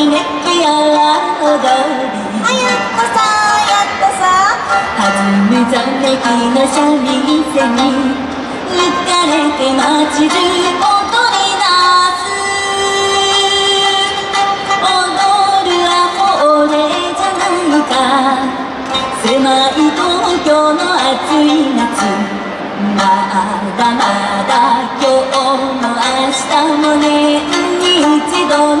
ときめきやら踊りあやったさやったさ弾むざめきの三味線に浮かれて街中踊り出す踊るは俺じゃないか。狭い東京の暑い夏。まだまだ今日も明日も年に一度の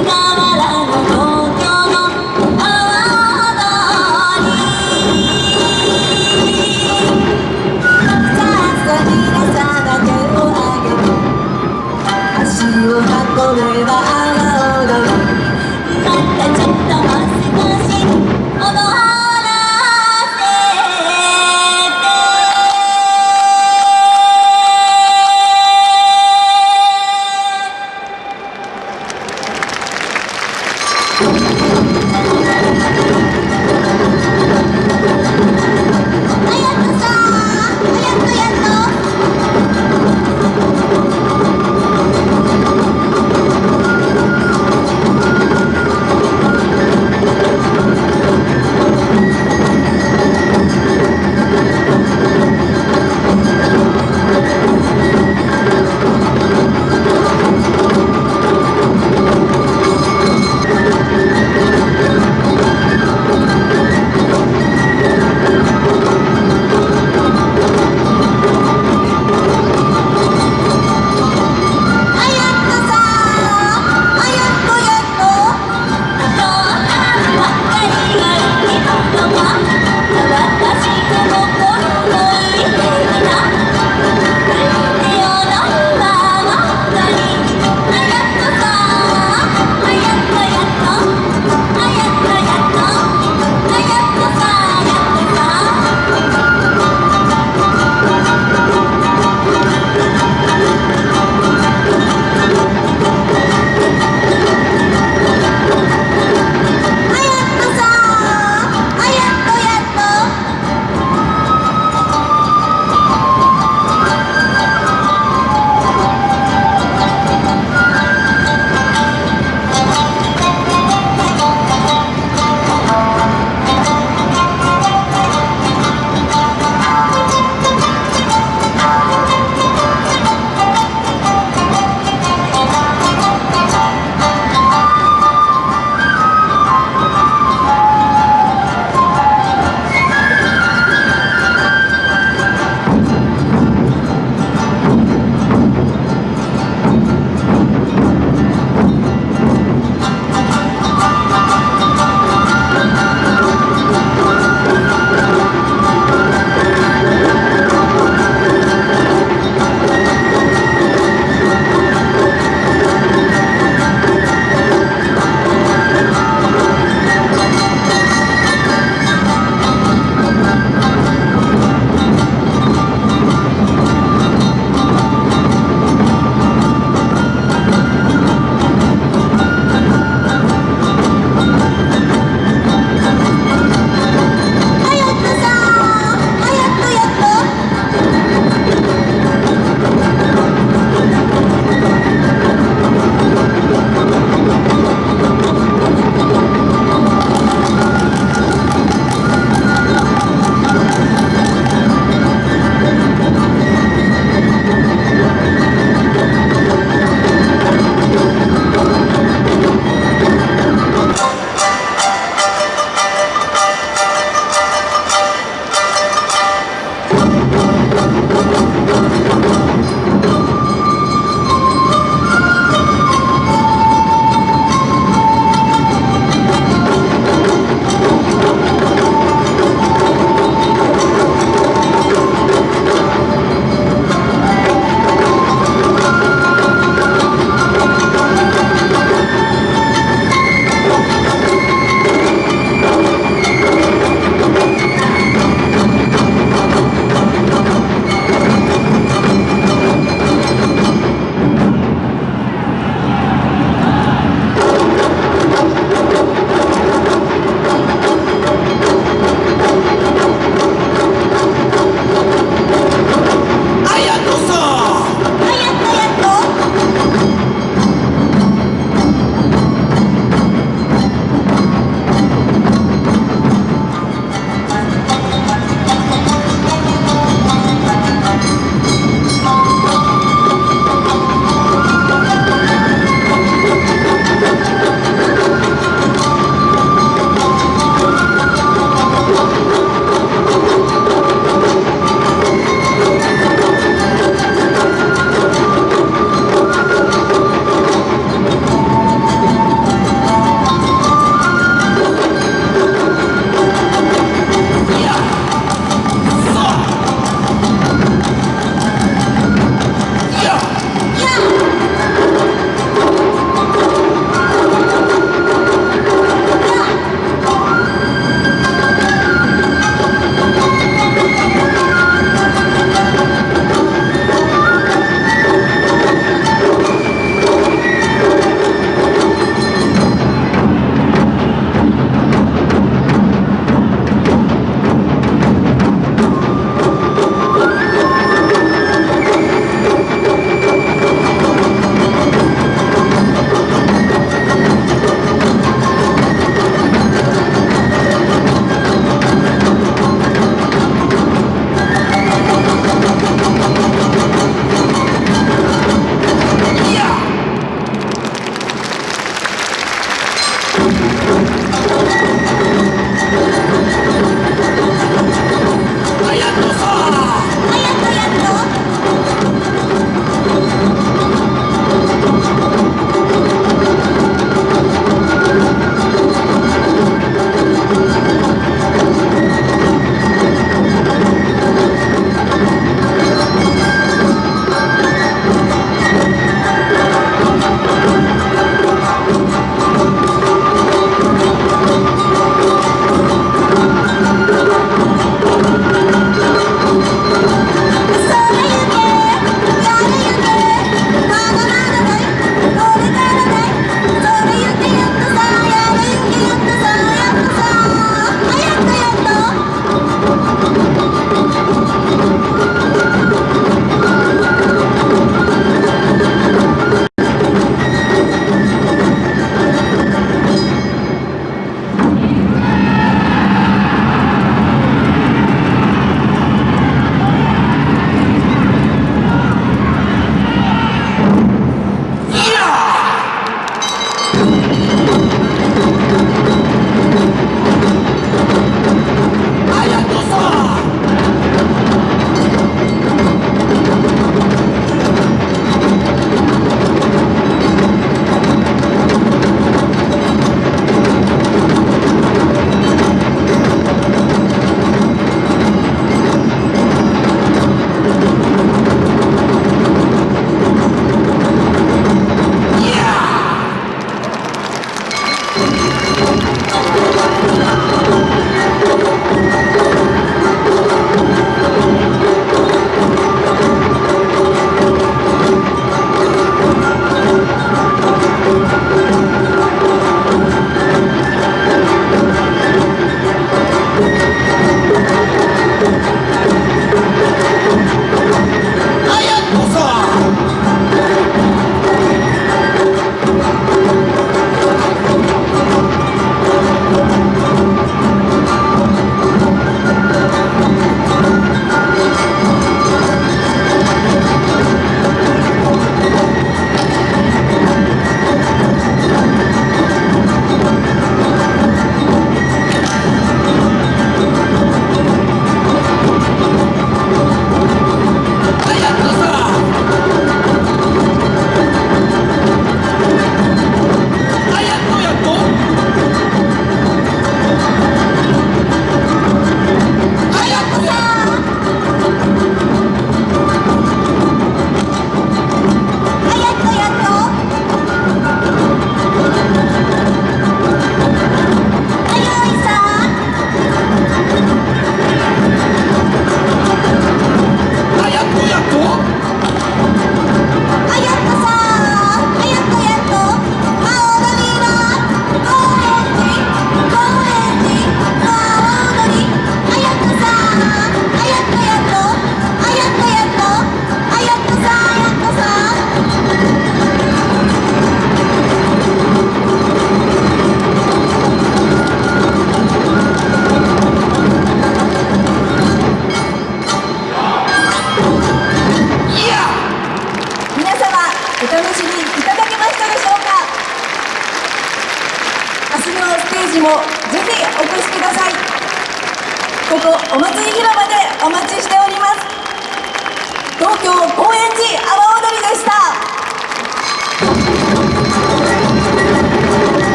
Calma.